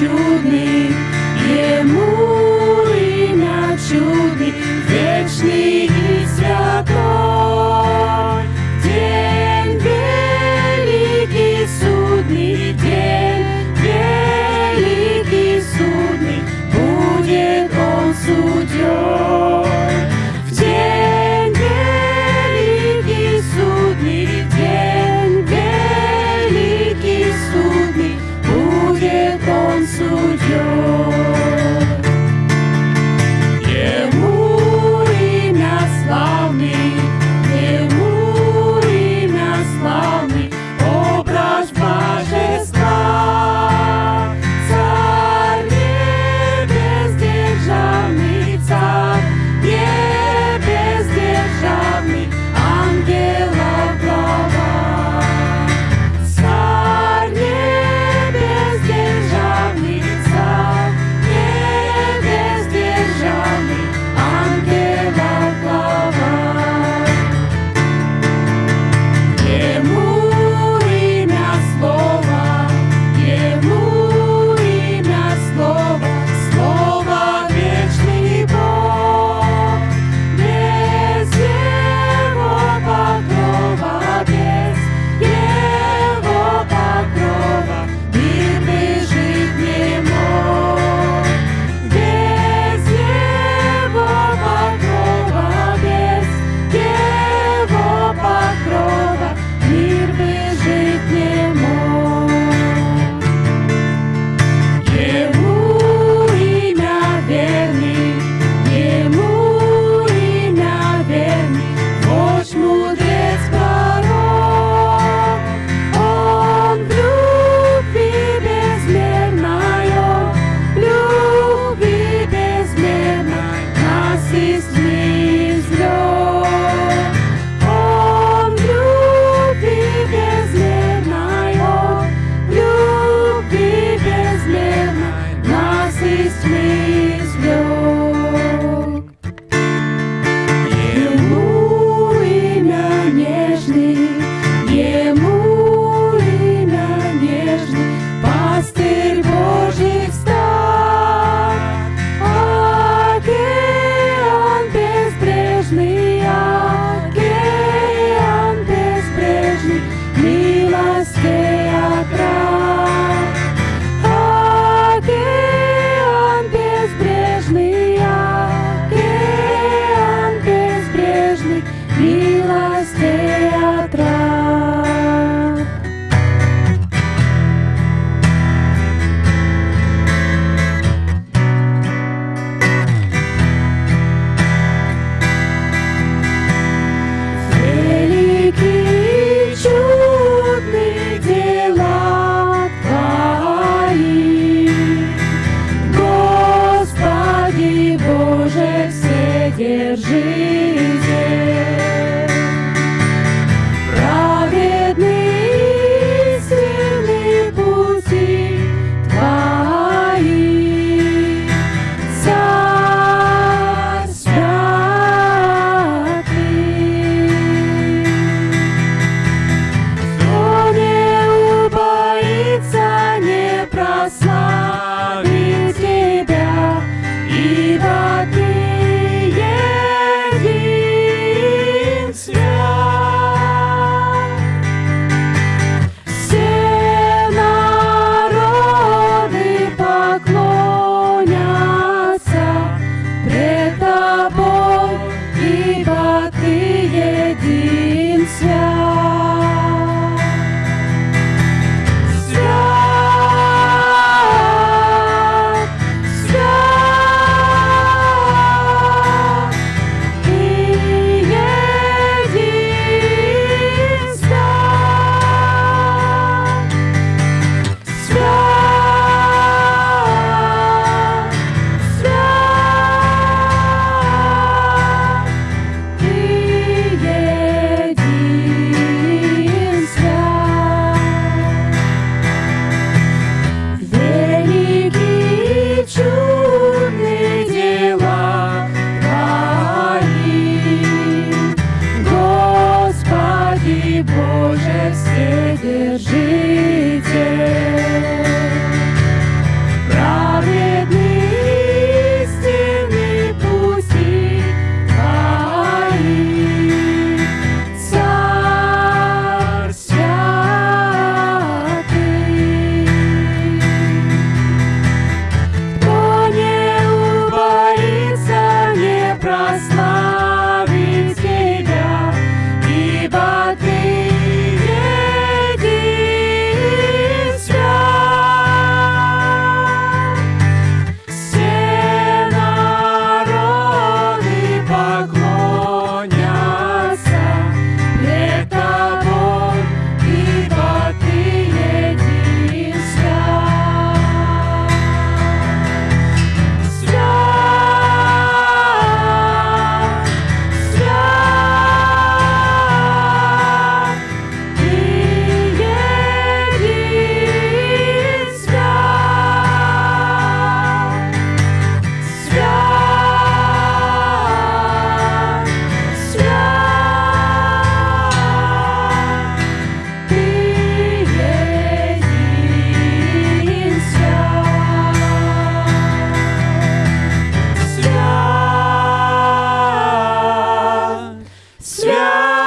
shoot me. каждый Yeah.